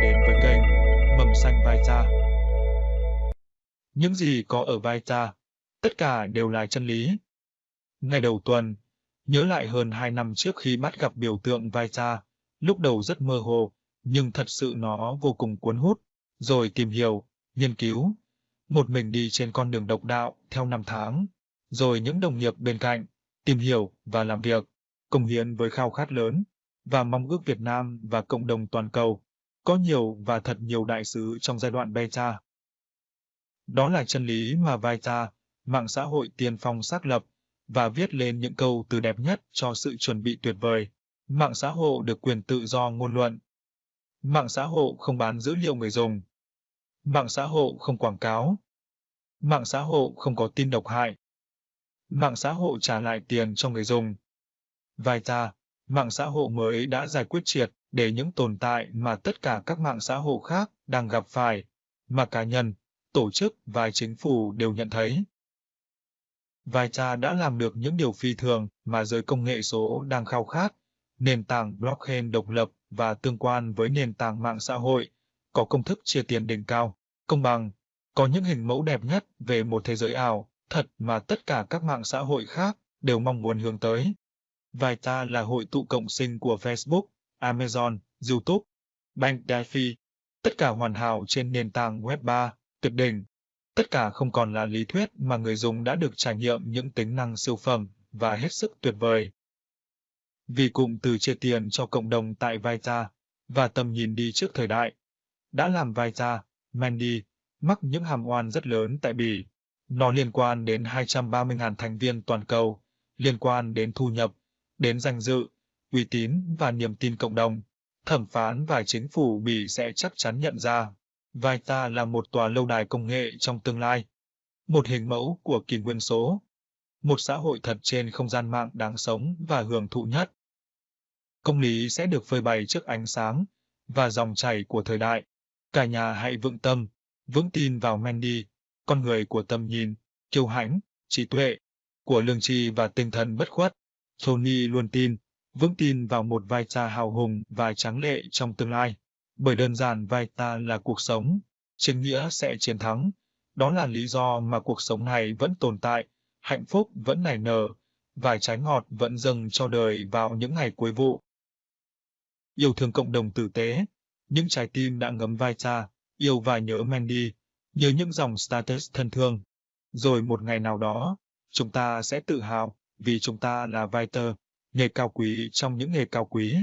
đến với kênh Mầm Xanh Vai Cha. Những gì có ở vai cha, tất cả đều là chân lý. Ngày đầu tuần, nhớ lại hơn 2 năm trước khi bắt gặp biểu tượng vai cha, lúc đầu rất mơ hồ, nhưng thật sự nó vô cùng cuốn hút, rồi tìm hiểu, nghiên cứu. Một mình đi trên con đường độc đạo theo năm tháng, rồi những đồng nghiệp bên cạnh, tìm hiểu và làm việc, công hiến với khao khát lớn, và mong ước Việt Nam và cộng đồng toàn cầu có nhiều và thật nhiều đại sứ trong giai đoạn beta. Đó là chân lý mà Vita, mạng xã hội tiên phong xác lập, và viết lên những câu từ đẹp nhất cho sự chuẩn bị tuyệt vời. Mạng xã hội được quyền tự do ngôn luận. Mạng xã hội không bán dữ liệu người dùng. Mạng xã hội không quảng cáo. Mạng xã hội không có tin độc hại. Mạng xã hội trả lại tiền cho người dùng. Vita, mạng xã hội mới đã giải quyết triệt để những tồn tại mà tất cả các mạng xã hội khác đang gặp phải, mà cá nhân, tổ chức và chính phủ đều nhận thấy. Vita đã làm được những điều phi thường mà giới công nghệ số đang khao khát, nền tảng blockchain độc lập và tương quan với nền tảng mạng xã hội, có công thức chia tiền đỉnh cao, công bằng, có những hình mẫu đẹp nhất về một thế giới ảo, thật mà tất cả các mạng xã hội khác đều mong muốn hướng tới. Vita là hội tụ cộng sinh của Facebook, Amazon, YouTube, Bank Delphi, tất cả hoàn hảo trên nền tảng Web 3, tuyệt đỉnh. Tất cả không còn là lý thuyết mà người dùng đã được trải nghiệm những tính năng siêu phẩm và hết sức tuyệt vời. Vì cụm từ chia tiền cho cộng đồng tại Vita và tầm nhìn đi trước thời đại, đã làm Vita, Mandy, mắc những hàm oan rất lớn tại Bỉ. Nó liên quan đến 230.000 thành viên toàn cầu, liên quan đến thu nhập, đến danh dự, uy tín và niềm tin cộng đồng. Thẩm phán và chính phủ Bỉ sẽ chắc chắn nhận ra, vai ta là một tòa lâu đài công nghệ trong tương lai. Một hình mẫu của kỷ nguyên số. Một xã hội thật trên không gian mạng đáng sống và hưởng thụ nhất. Công lý sẽ được phơi bày trước ánh sáng và dòng chảy của thời đại. Cả nhà hãy vững tâm, vững tin vào Mandy, con người của tầm nhìn, kiêu hãnh, trí tuệ, của lương tri và tinh thần bất khuất. Tony luôn tin, vững tin vào một vai cha hào hùng và tráng lệ trong tương lai. Bởi đơn giản vai ta là cuộc sống, chính nghĩa sẽ chiến thắng. Đó là lý do mà cuộc sống này vẫn tồn tại, hạnh phúc vẫn nảy nở, vài trái ngọt vẫn dâng cho đời vào những ngày cuối vụ. Yêu thương cộng đồng tử tế, những trái tim đã ngấm vai cha, yêu và nhớ Mandy, nhớ những dòng status thân thương. Rồi một ngày nào đó, chúng ta sẽ tự hào vì chúng ta là Viter, nghề cao quý trong những nghề cao quý.